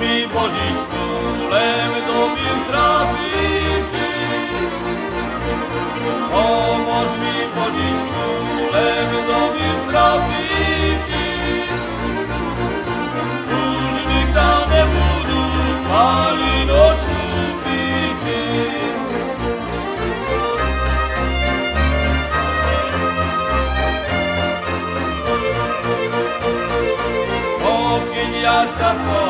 mi Bozić królem do trafi. Vigliassa sto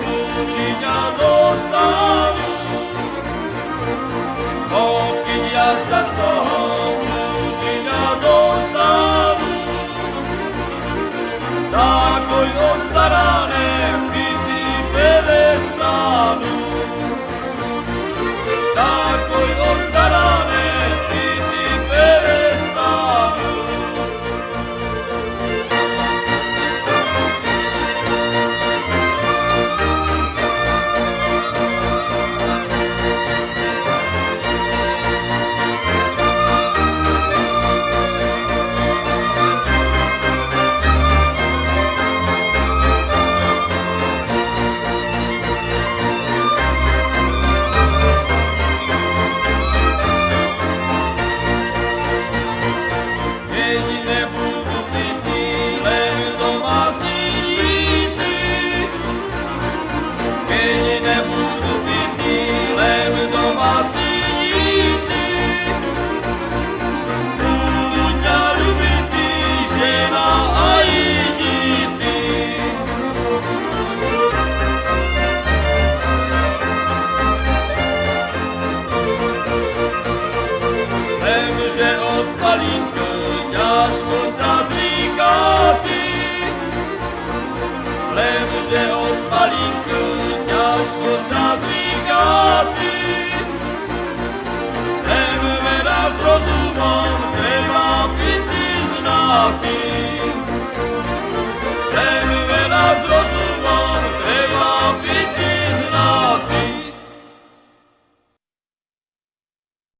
cugina d'ostami O Vigliassa sto cugina d'ostami Da coi non sarà ne più nebudú pity len domáci díty, keď nebudú pity len domáci díty, budú ťa ľubiti žena aj ťažko sa zríka ty. Lenže od palinku ťažko sa zríka